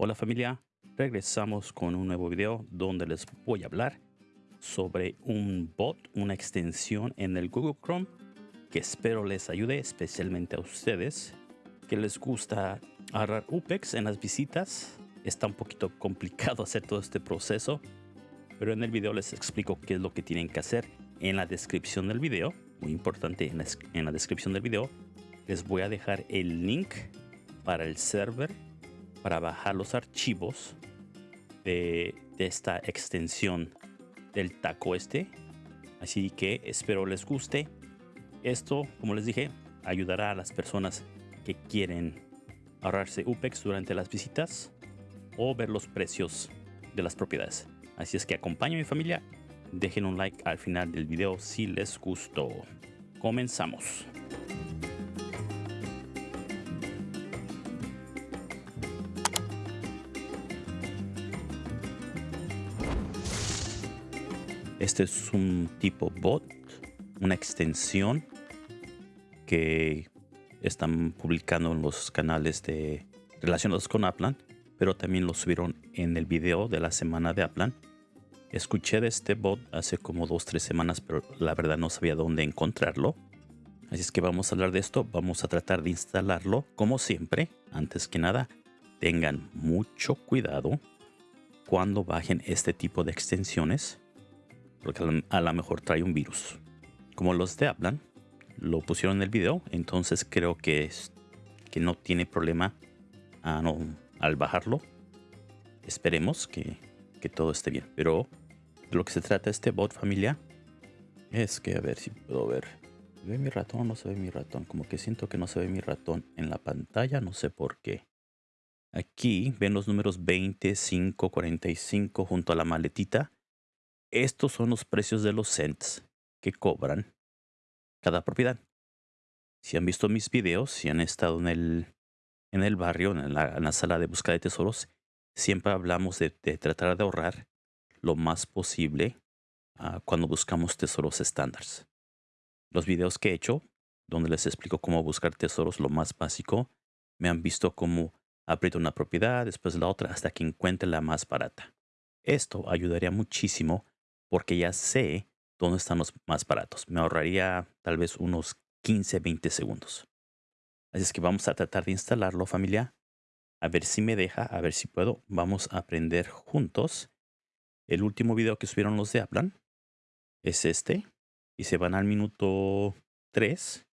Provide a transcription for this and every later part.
Hola familia, regresamos con un nuevo video donde les voy a hablar sobre un bot, una extensión en el Google Chrome que espero les ayude especialmente a ustedes que les gusta agarrar UPEX en las visitas. Está un poquito complicado hacer todo este proceso, pero en el video les explico qué es lo que tienen que hacer. En la descripción del video, muy importante, en la, en la descripción del video les voy a dejar el link para el server para bajar los archivos de, esta extensión del taco este. Así que espero les guste. Esto, como les dije, ayudará a las personas que quieren ahorrarse UPEX durante las visitas o ver los precios de las propiedades. Así es que acompaño mi familia. Dejen un like al final del video si les gustó. Comenzamos. Este es un tipo bot, una extensión que están publicando en los canales de relacionados con Aplan, pero también lo subieron en el video de la semana de Aplan. Escuché de este bot hace como dos tres semanas, pero la verdad no sabía dónde encontrarlo. Así es que vamos a hablar de esto, vamos a tratar de instalarlo como siempre. Antes que nada, tengan mucho cuidado cuando bajen este tipo de extensiones porque a lo mejor trae un virus. Como los de hablan, lo pusieron en el video, entonces creo que, que no tiene problema a no, al bajarlo. Esperemos que, que todo esté bien. Pero de lo que se trata este bot familia es que a ver si puedo ver. ¿Se ve mi ratón no se ve mi ratón? Como que siento que no se ve mi ratón en la pantalla, no sé por qué. Aquí ven los números 20, 5, 45 junto a la maletita. Estos son los precios de los cents que cobran cada propiedad. Si han visto mis videos, si han estado en el, en el barrio, en la, sala de búsqueda de tesoros, siempre hablamos de, tratar de ahorrar lo más posible ah, cuando buscamos tesoros estándares. Los videos que he hecho, donde les explico cómo buscar tesoros, lo más básico, me han visto cómo aprieto una propiedad, después la otra, hasta que encuentre la más barata. Esto ayudaría muchísimo porque ya sé dónde están los más baratos. Me ahorraría tal vez unos 15, 20 segundos. Así es que vamos a tratar de instalarlo familia. A ver si me deja, a ver si puedo. Vamos a aprender juntos. El último video que subieron los de Aplan es este. Y se van al minuto 3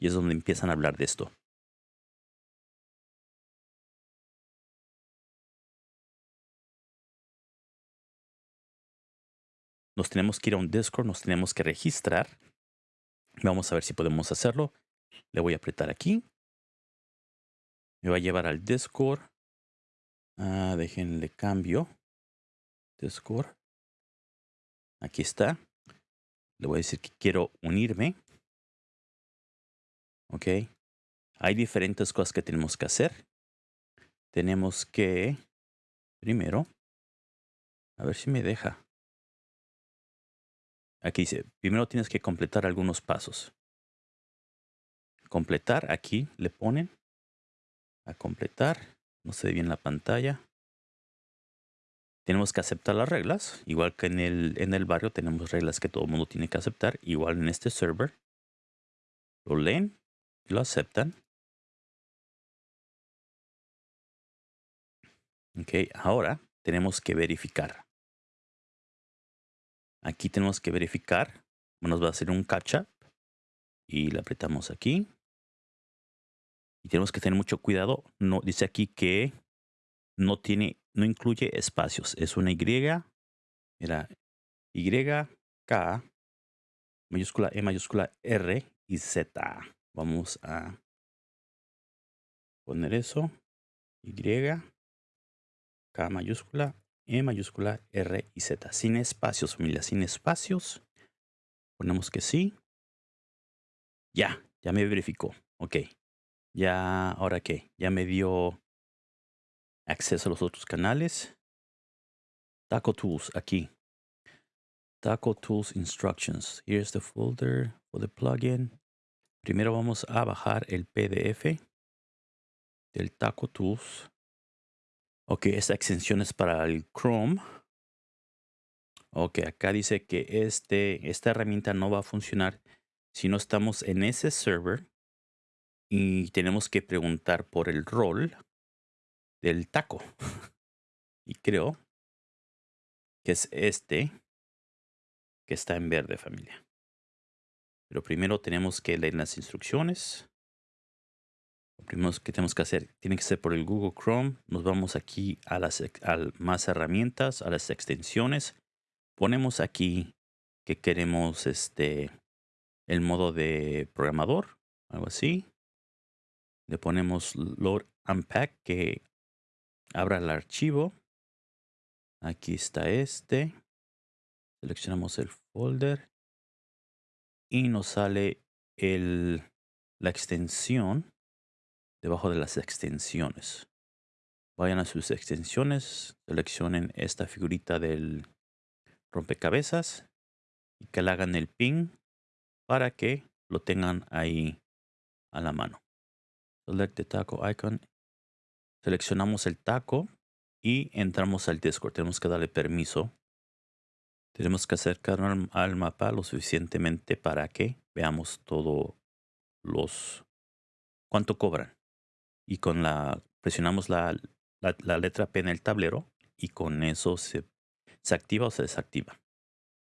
y es donde empiezan a hablar de esto. Nos tenemos que ir a un Discord, nos tenemos que registrar. Vamos a ver si podemos hacerlo. Le voy a apretar aquí. Me va a llevar al Discord. Ah, déjenle cambio. Discord. Aquí está. Le voy a decir que quiero unirme. Ok. Hay diferentes cosas que tenemos que hacer. Tenemos que, primero, a ver si me deja. Aquí dice, primero tienes que completar algunos pasos. Completar, aquí le ponen a completar. No se ve bien la pantalla. Tenemos que aceptar las reglas. Igual que en el, en el barrio tenemos reglas que todo el mundo tiene que aceptar. Igual en este server. Lo leen y lo aceptan. Ok, ahora tenemos que verificar. Aquí tenemos que verificar. Nos va a hacer un catch-up. Y le apretamos aquí. Y tenemos que tener mucho cuidado. No, dice aquí que no tiene, no incluye espacios. Es una Y. Mira, Y, K, mayúscula E, mayúscula R y Z. Vamos a poner eso. Y, K mayúscula, e mayúscula, R y Z. Sin espacios, familia, sin espacios. Ponemos que sí. Ya, ya me verificó. Ok. Ya, ahora qué? Ya me dio acceso a los otros canales. Taco Tools, aquí. Taco Tools Instructions. Here's the folder for the plugin. Primero vamos a bajar el PDF del Taco Tools Ok, esta extensión es para el Chrome. Ok, acá dice que este, esta herramienta no va a funcionar si no estamos en ese server y tenemos que preguntar por el rol del taco. y creo que es este que está en verde familia. Pero primero tenemos que leer las instrucciones. Primero que tenemos que hacer tiene que ser por el Google Chrome. Nos vamos aquí a las a más herramientas, a las extensiones. Ponemos aquí que queremos este el modo de programador, algo así. Le ponemos load unpack que abra el archivo. Aquí está este. Seleccionamos el folder y nos sale el, la extensión debajo de las extensiones. Vayan a sus extensiones, seleccionen esta figurita del rompecabezas y que le hagan el ping para que lo tengan ahí a la mano. Select the taco icon. Seleccionamos el taco y entramos al Discord. Tenemos que darle permiso. Tenemos que acercarnos al mapa lo suficientemente para que veamos todo los cuánto cobran. Y con la presionamos la, la, letra P en el tablero y con eso se, se activa o se desactiva.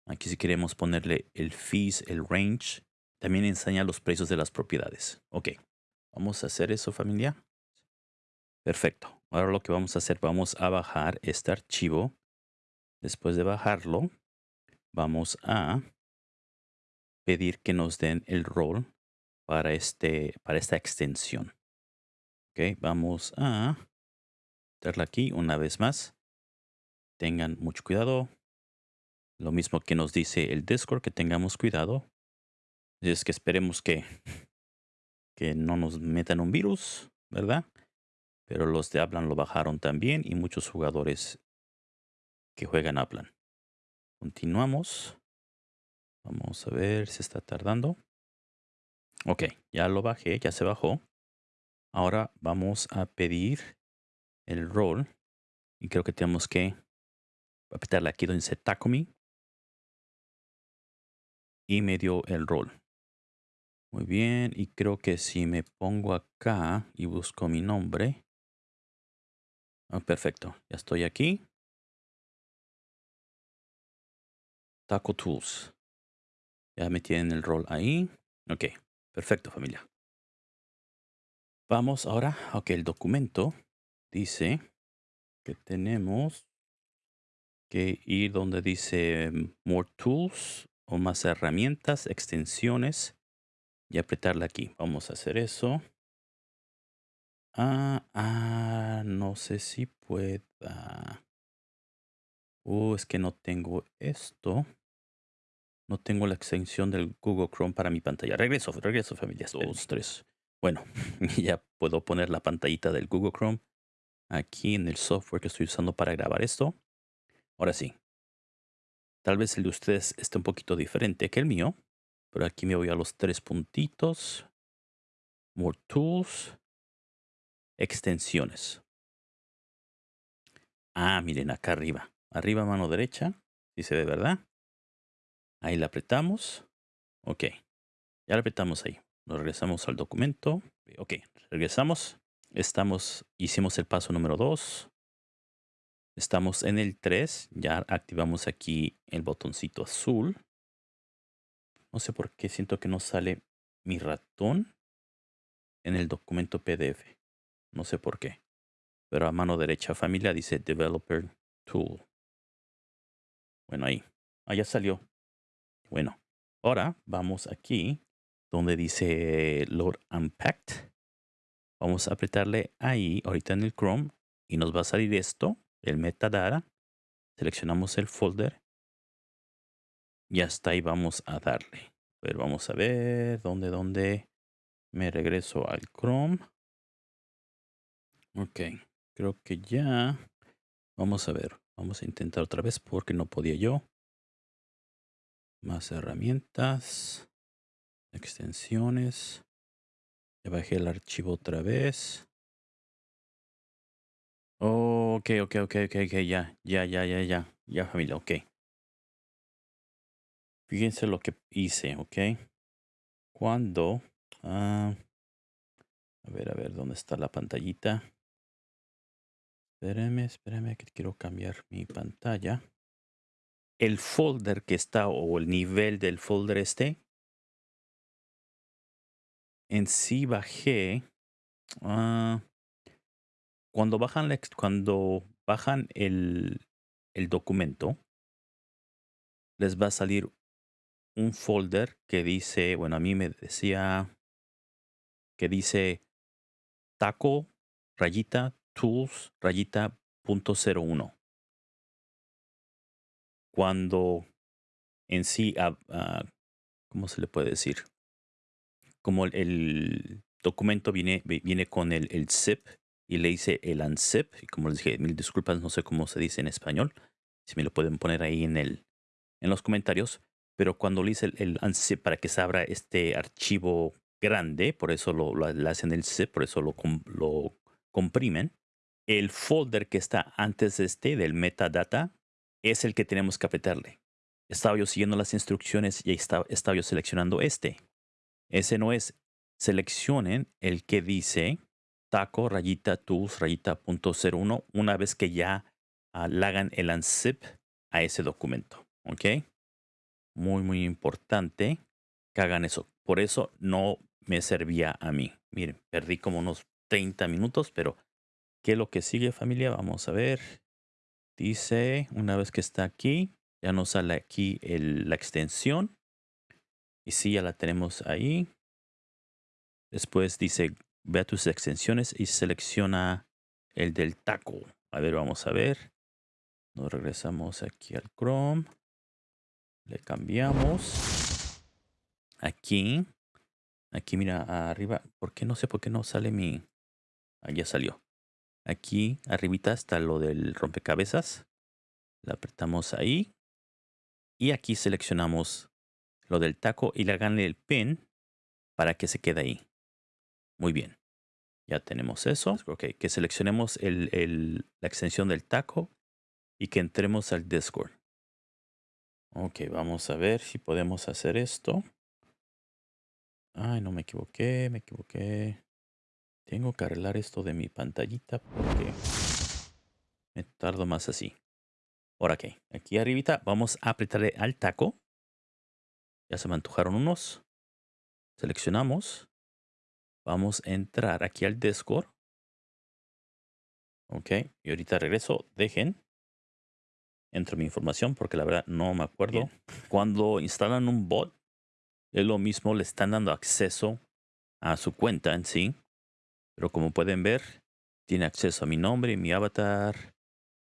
Aquí si queremos ponerle el fees, el range, también enseña los precios de las propiedades. Ok, vamos a hacer eso familia. Perfecto. Ahora lo que vamos a hacer, vamos a bajar este archivo. Después de bajarlo, vamos a pedir que nos den el rol para, este, para esta extensión. Vamos a darle aquí una vez más. Tengan mucho cuidado. Lo mismo que nos dice el Discord, que tengamos cuidado. Es que esperemos que, que no nos metan un virus, ¿verdad? Pero los de Aplan lo bajaron también y muchos jugadores que juegan Aplan. Continuamos. Vamos a ver si está tardando. Ok, ya lo bajé, ya se bajó. Ahora vamos a pedir el rol. Y creo que tenemos que apretarle aquí donde dice Tacomi. Y me dio el rol. Muy bien, y creo que si me pongo acá y busco mi nombre. Oh, perfecto, ya estoy aquí. Taco Tools. Ya me tienen el rol ahí. Ok, perfecto familia. Vamos ahora, ok, el documento dice que tenemos que ir donde dice More Tools o más herramientas, extensiones y apretarla aquí. Vamos a hacer eso. Ah, ah, no sé si pueda. Oh, es que no tengo esto. No tengo la extensión del Google Chrome para mi pantalla. Regreso, regreso familias. Dos, tres. Bueno, ya puedo poner la pantallita del Google Chrome aquí en el software que estoy usando para grabar esto. Ahora sí. Tal vez el de ustedes esté un poquito diferente que el mío. Pero aquí me voy a los tres puntitos. More Tools. Extensiones. Ah, miren acá arriba. Arriba mano derecha. Si se ve, ¿verdad? Ahí la apretamos. Ok. Ya la apretamos ahí. Nos regresamos al documento. Ok. Regresamos. Estamos, hicimos el paso número 2. Estamos en el 3. Ya activamos aquí el botoncito azul. No sé por qué siento que no sale mi ratón en el documento PDF. No sé por qué. Pero a mano derecha familia dice Developer Tool. Bueno, ahí. Ah, ya salió. Bueno, ahora vamos aquí donde dice Load Unpacked. Vamos a apretarle ahí, ahorita en el Chrome, y nos va a salir esto, el metadata. Seleccionamos el folder y hasta ahí vamos a darle. Pero vamos a ver dónde, dónde me regreso al Chrome. Ok, creo que ya. Vamos a ver, vamos a intentar otra vez porque no podía yo. Más herramientas, extensiones. Ya bajé el archivo otra vez. Oh, ok, ok, ok, ok, ok, ya, ya, ya, ya, ya, ya familia, ok. Fíjense lo que hice, ok. Cuando... ah, a ver, a ver, ¿dónde está la pantallita? Espérame, espérame, que quiero cambiar mi pantalla. El folder que está, o el nivel del folder este, en sí bajé. ah, cuando bajan, la cuando bajan el, el documento, les va a salir un folder que dice, bueno, a mí me decía que dice taco rayita tools rayita punto cero uno. Cuando en sí, ah, ¿cómo se le puede decir? Como el, documento viene, vi- viene con el, el zip y le hice el unzip, y como les dije, mil disculpas, no sé cómo se dice en español, si me lo pueden poner ahí en, el, en los comentarios, pero cuando le hice el, el unzip para que se abra este archivo grande, por eso lo, lo- le hacen el zip, por eso lo, lo comprimen, el folder que está antes de este, del metadata, es el que tenemos que apretarle. Estaba yo siguiendo las instrucciones y estaba, estaba yo seleccionando este. Ese no es. Seleccionen el que dice taco rayita tools rayita punto cero uno una vez que ya le hagan el unzip a ese documento. ¿Ok? Muy, muy importante que hagan eso. Por eso no me servía a mí. Miren, perdí como unos 30 minutos, pero ¿qué es lo que sigue familia? Vamos a ver. Dice, una vez que está aquí, ya nos sale aquí el- la extensión. Y sí, ya la tenemos ahí. Después dice, ve a tus extensiones y selecciona el del taco. A ver, vamos a ver. Nos regresamos aquí al Chrome. Le cambiamos. Aquí. Aquí, mira, arriba. ¿Por qué no sé por qué no sale mi... Ah, ya salió. Aquí, arribita está lo del rompecabezas. Le apretamos ahí. Y aquí seleccionamos lo del taco y le haganle el pin para que se quede ahí. Muy bien. Ya tenemos eso. Ok, que seleccionemos el, el- la extensión del taco y que entremos al Discord. Ok, vamos a ver si podemos hacer esto. Ay, no me equivoqué, me equivoqué. Tengo que arreglar esto de mi pantallita porque me tardo más así. Ahora ok, aquí arribita vamos a apretarle al taco. Ya se me antojaron unos. Seleccionamos. Vamos a entrar aquí al Discord. Ok, y ahorita regreso. Dejen. Entro mi información porque la verdad no me acuerdo. Cuando instalan un bot, es lo mismo, le están dando acceso a su cuenta en sí. Pero como pueden ver, tiene acceso a mi nombre mi avatar.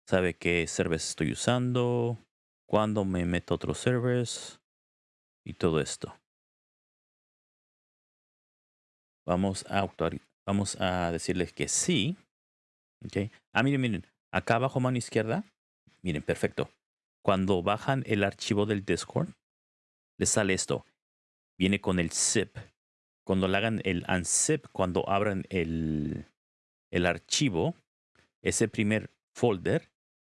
Sabe qué servers estoy usando, cuándo me meto a otros servers y todo esto. Vamos a vamos a decirles que sí. Ok. Ah, miren, miren. Acá abajo mano izquierda. Miren, perfecto. Cuando bajan el archivo del Discord, les sale esto. Viene con el zip. Cuando le hagan el unzip, cuando abran el, el archivo, ese primer folder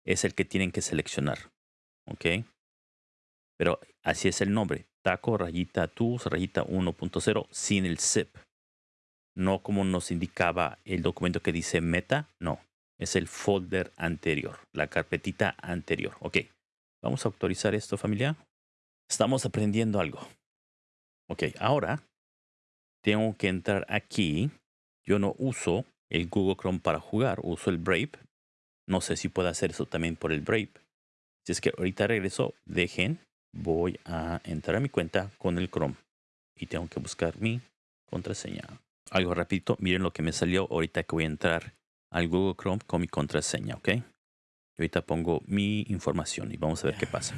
es el que tienen que seleccionar. ¿Ok? Pero así es el nombre. Taco rayita tools rayita 1.0 sin el zip. No como nos indicaba el documento que dice meta. No. Es el folder anterior. La carpetita anterior. Ok. Vamos a autorizar esto, familia. Estamos aprendiendo algo. Ok, ahora tengo que entrar aquí. Yo no uso el Google Chrome para jugar, uso el Brave. No sé si puedo hacer eso también por el Brave. Si es que ahorita regreso, dejen, voy a entrar a mi cuenta con el Chrome y tengo que buscar mi contraseña. Algo rapidito, miren lo que me salió ahorita que voy a entrar al Google Chrome con mi contraseña, ¿ok? Y ahorita pongo mi información y vamos a ver qué pasa.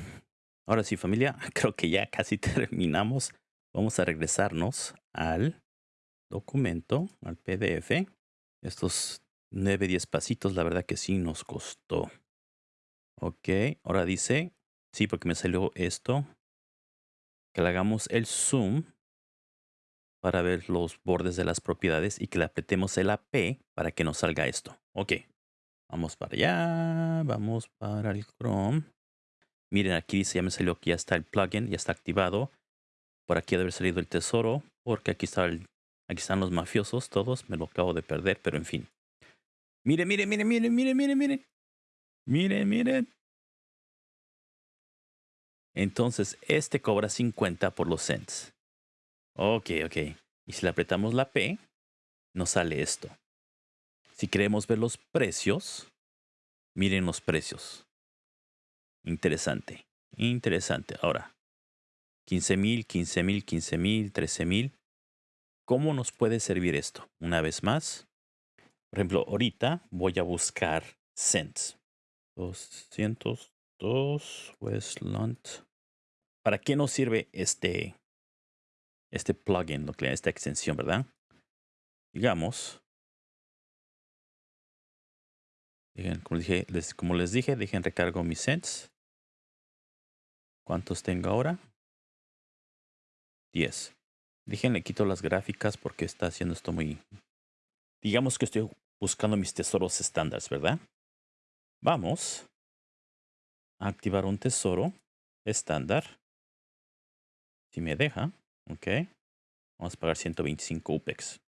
Ahora sí, familia, creo que ya casi terminamos. Vamos a regresarnos al documento, al PDF. Estos 9, 10 pasitos, la verdad que sí nos costó. Ok, ahora dice, sí, porque me salió esto, que le hagamos el zoom para ver los bordes de las propiedades y que le apretemos el AP para que nos salga esto. Ok, Vamos para allá. Vamos para el Chrome. Miren, aquí dice, ya me salió que ya está el plugin, ya está activado. Por aquí debe haber salido el tesoro, porque aquí, está el, aquí están los mafiosos todos. Me lo acabo de perder, pero en fin. Miren, miren, miren, miren, miren, miren, miren. Miren, miren. Entonces, este cobra 50 por los cents. Ok, ok. Y si le apretamos la P, nos sale esto. Si queremos ver los precios, miren los precios. Interesante, interesante. Ahora, 15 mil, 15 mil, 15 mil, 13 mil. ¿Cómo nos puede servir esto? Una vez más, por ejemplo, ahorita voy a buscar cents. 202 Westland. ¿Para qué nos sirve este, este plugin, esta extensión, verdad? Digamos, como, les, como les dije, dejen recargo mis cents. ¿Cuántos tengo ahora? 10. Déjenle quito las gráficas porque está haciendo esto muy... Digamos que estoy buscando mis tesoros estándares, ¿verdad? Vamos activar un tesoro estándar. Si me deja, ok. Vamos a pagar 125 UPEX.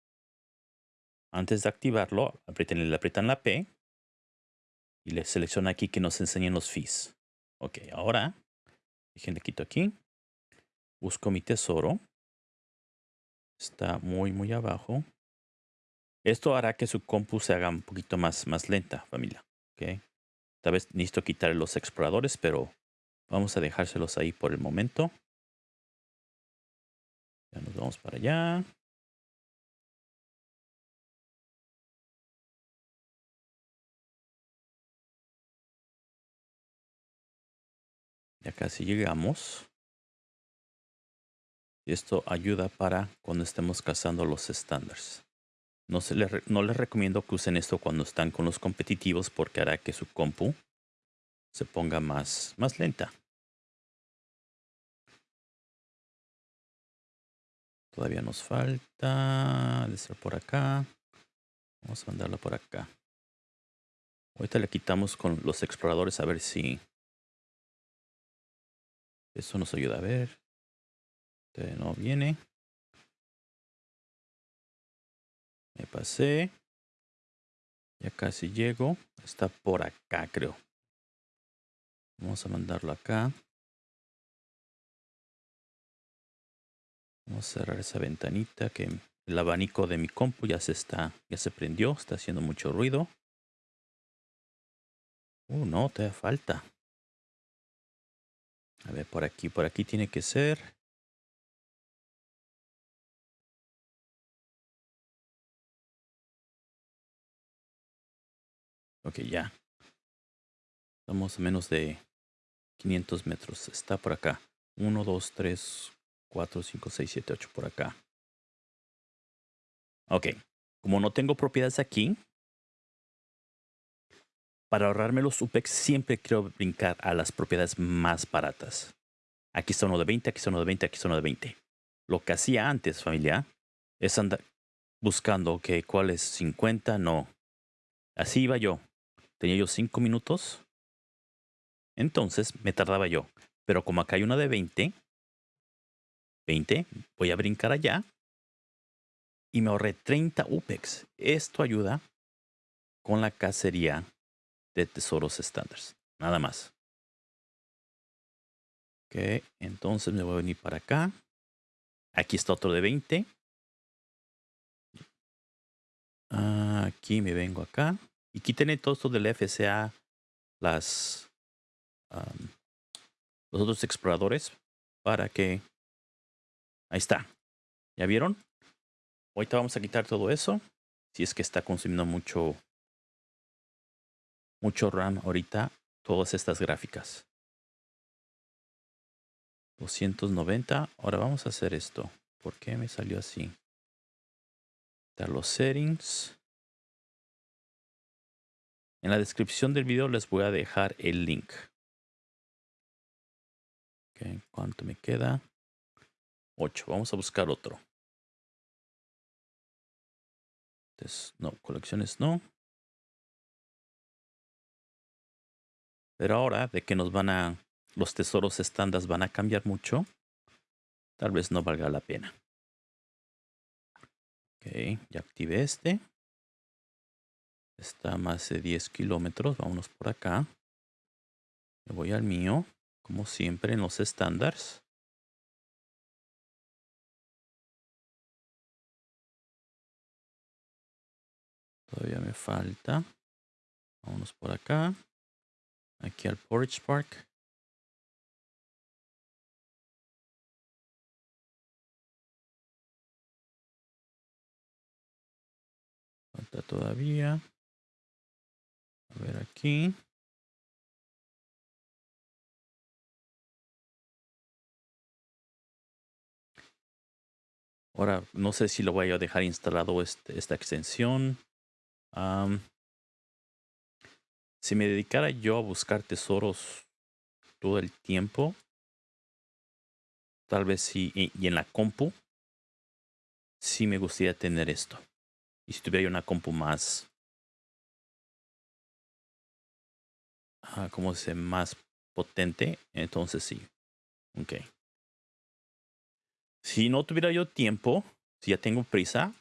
Antes de activarlo, aprieten, le aprietan la P y le selecciona aquí que nos enseñen los fees. Ok, ahora, déjenme quito aquí. Busco mi tesoro. Está muy, muy abajo. Esto hará que su compu se haga un poquito más, más lenta, familia. Ok. Tal vez necesito quitar los exploradores, pero vamos a dejárselos ahí por el momento. Ya nos vamos para allá. Ya casi llegamos. Y esto ayuda para cuando estemos cazando los estándares. No, se les, no les recomiendo que usen esto cuando están con los competitivos porque hará que su compu se ponga más, más lenta. Todavía nos falta de estar por acá. Vamos a mandarlo por acá. Ahorita le quitamos con los exploradores a ver si eso nos ayuda a ver. Este no viene. Me pasé. Ya casi llego. Está por acá, creo. Vamos a mandarlo acá. Vamos a cerrar esa ventanita que el abanico de mi compu ya se está, ya se prendió, está haciendo mucho ruido. Uh, no, te falta. A ver, por aquí, por aquí tiene que ser. Ok, ya. Estamos a menos de 500 metros. Está por acá. 1, 2, 3, 4, 5, 6, 7, 8 por acá. Ok. Como no tengo propiedades aquí, para ahorrarme los UPEX siempre quiero brincar a las propiedades más baratas. Aquí está uno de 20, aquí está uno de 20, aquí está uno de 20. Lo que hacía antes, familia, es andar buscando que cuál es 50, no. Así iba yo. Tenía yo 5 minutos. Entonces me tardaba yo. Pero como acá hay una de 20, 20, voy a brincar allá. Y me ahorré 30 UPEX. Esto ayuda con la cacería de tesoros estándares. Nada más. Ok, entonces me voy a venir para acá. Aquí está otro de 20. Aquí me vengo acá. Y aquí tiene todo esto del FCA, las, los otros exploradores, para que... Ahí está. ¿Ya vieron? Ahorita vamos a quitar todo eso. Si es que está consumiendo mucho mucho RAM ahorita todas estas gráficas. 290. Ahora vamos a hacer esto. ¿Por qué me salió así? Dar los settings. En la descripción del video les voy a dejar el link. ¿Cuánto me queda? 8. Vamos a buscar otro. no, colecciones no. Pero ahora de que nos van a, los tesoros estándar van a cambiar mucho, tal vez no valga la pena. Ok, ya activé este. Está más de 10 kilómetros. Vámonos por acá. Me voy al mío, como siempre en los estándares. Todavía me falta. Vámonos por acá. Aquí al Porridge Park. Falta todavía. Ver aquí. Ahora, no sé si lo voy a dejar instalado este, esta extensión. si me dedicara yo a buscar tesoros todo el tiempo, tal vez sí, y en la compu, sí me gustaría tener esto. Y si tuviera una compu más, ah, como se más potente, entonces sí. Ok. Si no tuviera yo tiempo, si ya tengo prisa,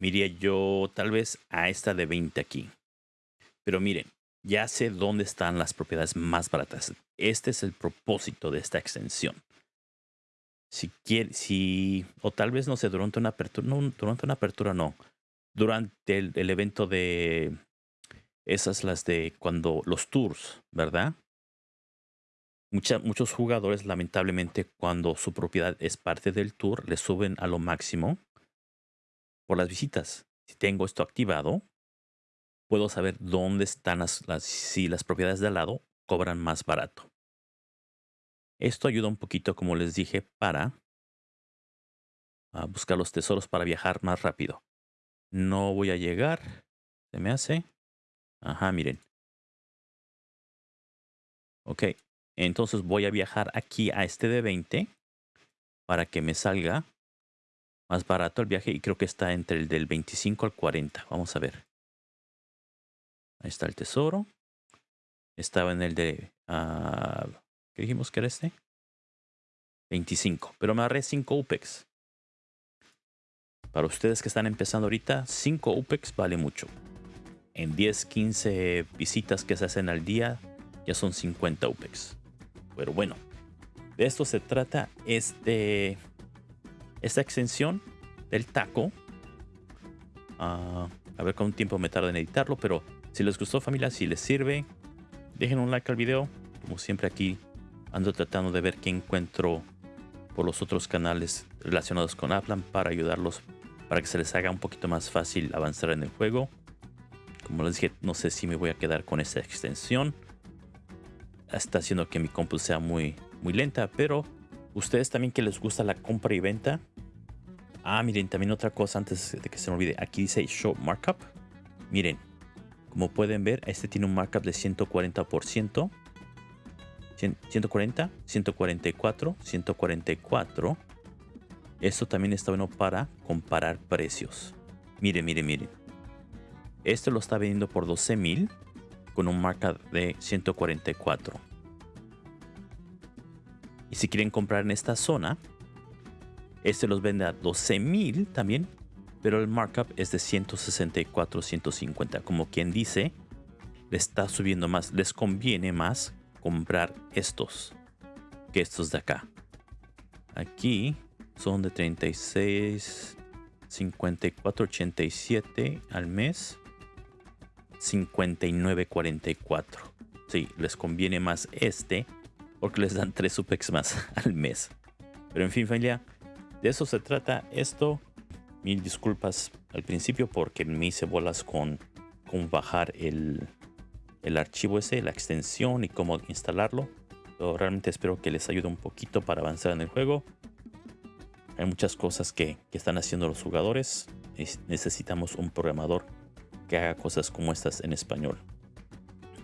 miría yo tal vez a esta de 20 aquí. Pero miren, ya sé dónde están las propiedades más baratas. Este es el propósito de esta extensión. Si quiere, si, o tal vez no sé, durante una apertura, no, durante una apertura no durante el, evento de esas las de cuando los tours, ¿verdad? muchos jugadores lamentablemente cuando su propiedad es parte del tour le suben a lo máximo por las visitas. Si tengo esto activado, puedo saber dónde están las, las si las propiedades de al lado cobran más barato. Esto ayuda un poquito, como les dije, para buscar los tesoros para viajar más rápido. No voy a llegar. ¿Se me hace? Ajá, miren. Ok. Entonces voy a viajar aquí a este de 20 para que me salga más barato el viaje y creo que está entre el del 25 al 40. Vamos a ver. Ahí está el tesoro. Estaba en el de... Uh, ¿Qué dijimos que era este? 25. Pero me agarré 5 UPEX. Para ustedes que están empezando ahorita, 5 UPEX vale mucho. En 10, 15 visitas que se hacen al día, ya son 50 UPEX. Pero bueno, de esto se trata este, esta extensión del taco. Ah, a ver cuánto tiempo me tarda en editarlo, pero si les gustó familia, si les sirve, dejen un like al video. Como siempre aquí ando tratando de ver qué encuentro por los otros canales relacionados con Aplan para ayudarlos para que se les haga un poquito más fácil avanzar en el juego. Como les dije, no sé si me voy a quedar con esta extensión. Está haciendo que mi compu sea muy, muy lenta, pero ustedes también que les gusta la compra y venta. Ah, miren, también otra cosa antes de que se me olvide. Aquí dice Show Markup. Miren, como pueden ver, este tiene un markup de 140%. 140, 144, 144 esto también está bueno para comparar precios. Mire, mire, mire. Este lo está vendiendo por 12 mil con un marca de 144. Y si quieren comprar en esta zona, este los vende a 12 mil también, pero el markup es de 164, 150. Como quien dice, le está subiendo más, les conviene más comprar estos que estos de acá. Aquí son de 36, 54, 87 al mes. 59, 44. Sí, les conviene más este porque les dan 3 UPEX más al mes. Pero en fin, familia, de eso se trata esto. Mil disculpas al principio porque me hice bolas con, con bajar el, el archivo ese, la extensión y cómo instalarlo. Pero realmente espero que les ayude un poquito para avanzar en el juego. Hay muchas cosas que, están haciendo los jugadores. necesitamos un programador que haga cosas como estas en español.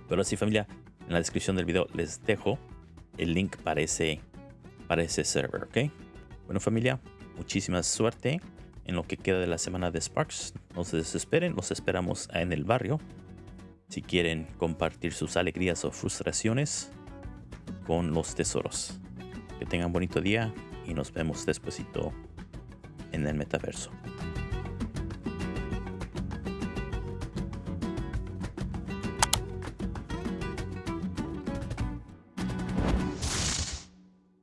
Pero así familia, en la descripción del video les dejo el link para ese, para ese server, ¿ok? Bueno familia, muchísima suerte en lo que queda de la semana de Sparks. No se desesperen, los esperamos en el barrio. si quieren compartir sus alegrías o frustraciones con los tesoros. Que tengan bonito día y nos vemos despuesito en el metaverso.